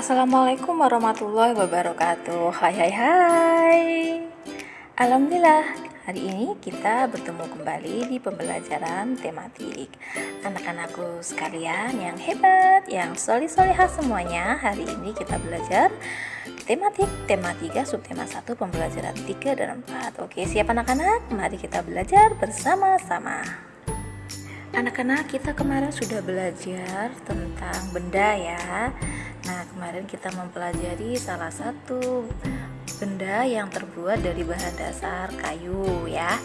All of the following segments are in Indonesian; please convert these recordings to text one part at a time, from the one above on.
Assalamualaikum warahmatullahi wabarakatuh. Hai hai hai. Alhamdulillah Hari ini kita bertemu kembali di pembelajaran tematik. Anak-anakku sekalian yang hebat Yang solih-solihah semuanya Hari ini kita belajar tematik Tema 3 subtema 1 pembelajaran 3 dan 4 Oke siap anak-anak? Mari kita belajar bersama-sama Anak-anak kita kemarin sudah belajar tentang benda ya. Nah kemarin kita mempelajari salah satu benda yang terbuat dari bahan dasar kayu ya.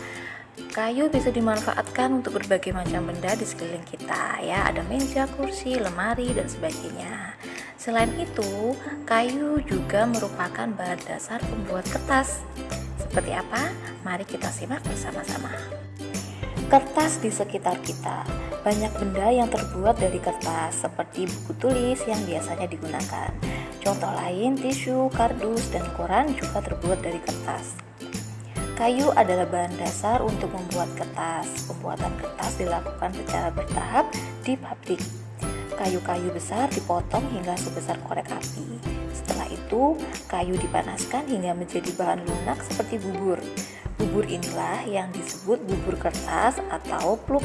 Kayu bisa dimanfaatkan untuk berbagai macam benda di sekeliling kita ya. Ada meja, kursi, lemari, dan sebagainya. Selain itu, kayu juga merupakan bahan dasar pembuat kertas. Seperti apa? Mari kita simak bersama-sama Kertas di sekitar kita. Banyak benda yang terbuat dari kertas, seperti buku tulis yang biasanya digunakan. Contoh lain, tisu, kardus, dan koran juga terbuat dari kertas. Kayu adalah bahan dasar untuk membuat kertas. Pembuatan kertas dilakukan secara bertahap di pabrik. Kayu-kayu besar dipotong hingga sebesar korek api. Setelah itu, kayu dipanaskan hingga menjadi bahan lunak seperti bubur. Bubur inilah yang disebut bubur kertas atau pluk.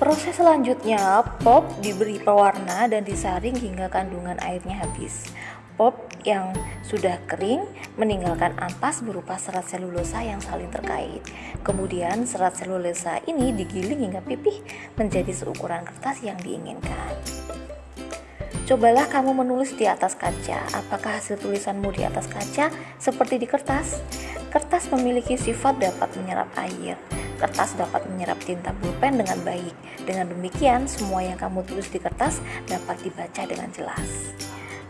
Proses selanjutnya, pop diberi pewarna dan disaring hingga kandungan airnya habis. Pop yang sudah kering meninggalkan ampas berupa serat selulosa yang saling terkait. Kemudian serat selulosa ini digiling hingga pipih menjadi seukuran kertas yang diinginkan. Cobalah kamu menulis di atas kaca. Apakah hasil tulisanmu di atas kaca seperti di kertas? Kertas memiliki sifat dapat menyerap air. Kertas dapat menyerap tinta pulpen dengan baik. Dengan demikian, semua yang kamu tulis di kertas dapat dibaca dengan jelas.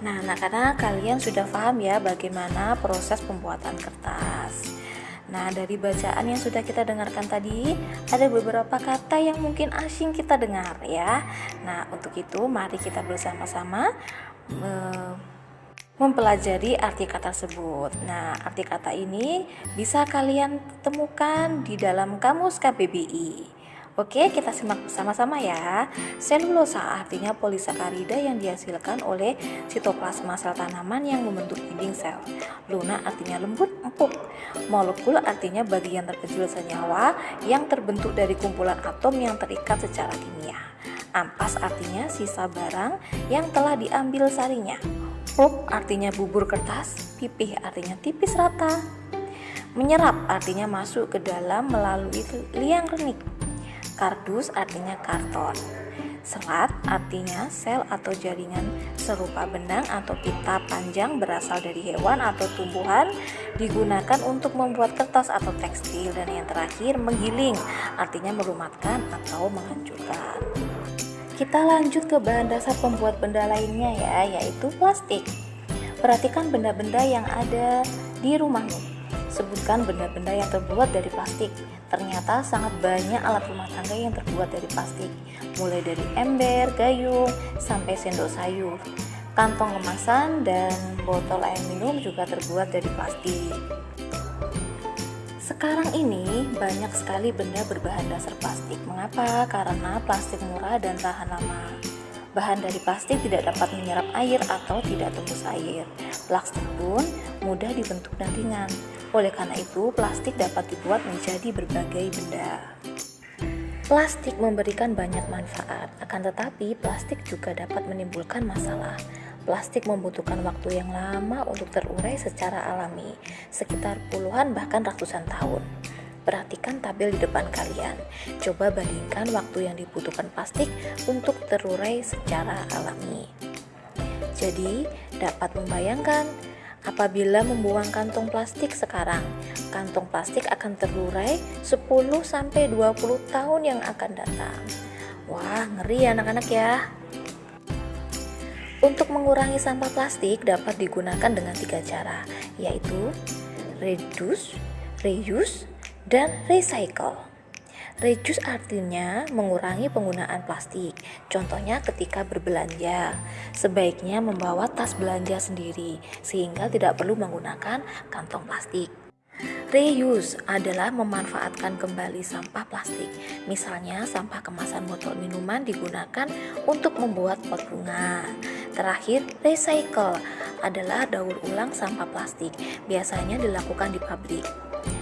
Nah, anak-anak, kalian sudah paham ya bagaimana proses pembuatan kertas. Nah, dari bacaan yang sudah kita dengarkan tadi, ada beberapa kata yang mungkin asing kita dengar ya. Nah, untuk itu mari kita bersama-sama mempelajari arti kata tersebut. Nah, arti kata ini bisa kalian temukan di dalam kamus KBBI. Oke, kita simak bersama-sama ya. Selulosa artinya polisakarida yang dihasilkan oleh sitoplasma sel tanaman yang membentuk dinding sel. Luna artinya lembut, empuk. Molekul artinya bagian terkecil senyawa yang terbentuk dari kumpulan atom yang terikat secara kimia. Ampas artinya sisa barang yang telah diambil sarinya. Pulp artinya bubur kertas, pipih artinya tipis rata. Menyerap artinya masuk ke dalam melalui liang renik. Kardus artinya karton. Serat artinya sel atau jaringan serupa benang atau pita panjang berasal dari hewan atau tumbuhan digunakan untuk membuat kertas atau tekstil dan yang terakhir menggiling artinya melumatkan atau menghancurkan. Kita lanjut ke bahan dasar pembuat benda lainnya ya yaitu plastik. Perhatikan benda-benda yang ada di rumahmu. Sebutkan benda-benda yang terbuat dari plastik. Ternyata sangat banyak alat rumah tangga yang terbuat dari plastik, mulai dari ember, gayung, sampai sendok sayur. Kantong kemasan dan botol air minum juga terbuat dari plastik. Sekarang ini banyak sekali benda berbahan dasar plastik. Mengapa? Karena plastik murah dan tahan lama. Bahan dari plastik tidak dapat menyerap air atau tidak tembus air. Plastik pun mudah dibentuk dan ringan. Oleh karena itu, plastik dapat dibuat menjadi berbagai benda. Plastik memberikan banyak manfaat, akan tetapi plastik juga dapat menimbulkan masalah. Plastik membutuhkan waktu yang lama untuk terurai secara alami, sekitar puluhan bahkan ratusan tahun. Perhatikan tabel di depan kalian. Coba bandingkan waktu yang dibutuhkan plastik untuk terurai secara alami. Jadi, dapat membayangkan apabila membuang kantong plastik sekarang, kantong plastik akan terurai 10 sampai 20 tahun yang akan datang. Wah, ngeri ya anak-anak ya. Untuk mengurangi sampah plastik dapat digunakan dengan tiga cara, yaitu reduce, reuse, dan recycle. Reduce artinya mengurangi penggunaan plastik. Contohnya ketika berbelanja, sebaiknya membawa tas belanja sendiri sehingga tidak perlu menggunakan kantong plastik. Reuse adalah memanfaatkan kembali sampah plastik. Misalnya, sampah kemasan botol minuman digunakan untuk membuat pot bunga. Terakhir, recycle adalah daur ulang sampah plastik. Biasanya dilakukan di pabrik.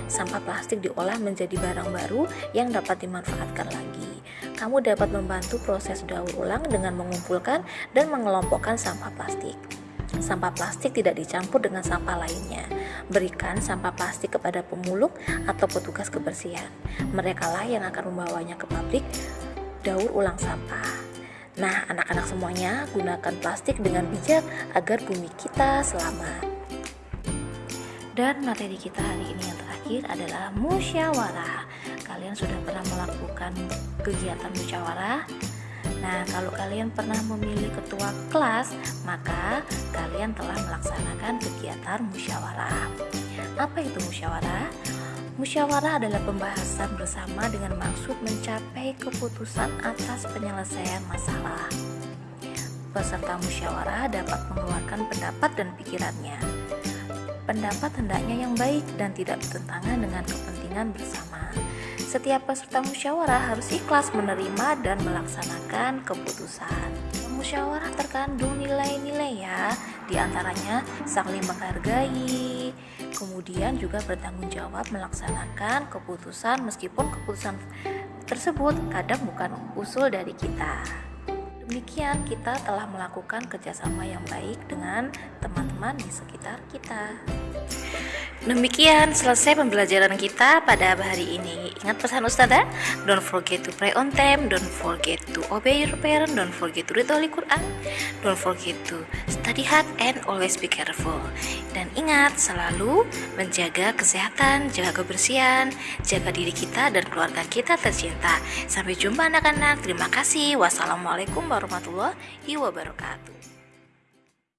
Sampah plastik diolah menjadi barang baru yang dapat dimanfaatkan lagi. Kamu dapat membantu proses daur ulang dengan mengumpulkan dan mengelompokkan sampah plastik. Sampah plastik tidak dicampur dengan sampah lainnya. Berikan sampah plastik kepada pemulung atau petugas kebersihan. Mereka lah yang akan membawanya ke pabrik daur ulang sampah. Nah, anak-anak semuanya, gunakan plastik dengan bijak agar bumi kita selamat. Dan materi kita hari ini yang terakhir adalah musyawarah. Kalian sudah pernah melakukan kegiatan musyawarah? Nah, kalau kalian pernah memilih ketua kelas, maka kalian telah melaksanakan kegiatan musyawarah. Apa itu musyawarah? Musyawarah adalah pembahasan bersama dengan maksud mencapai keputusan atas penyelesaian masalah. Peserta musyawarah dapat mengeluarkan pendapat dan pikirannya. Pendapat hendaknya yang baik dan tidak bertentangan dengan kepentingan bersama. Setiap peserta musyawarah harus ikhlas menerima dan melaksanakan keputusan. Musyawarah terkandung nilai-nilai ya, di antaranya saling menghargai, kemudian juga bertanggung jawab melaksanakan keputusan meskipun keputusan tersebut kadang bukan usul dari kita. Demikian kita telah melakukan kerjasama yang baik dengan teman-teman di sekitar kita. Demikian selesai pembelajaran kita pada hari ini. Ingat pesan Ustazah? Don't forget to pray on time, don't forget to obey your parents, don't forget to read Holy Quran, don't forget to study hard and always be careful. Dan ingat selalu menjaga kesehatan, jaga kebersihan, jaga diri kita dan keluarga kita tercinta. Sampai jumpa anak-anak. Terima kasih. Wassalamualaikum warahmatullahi wabarakatuh.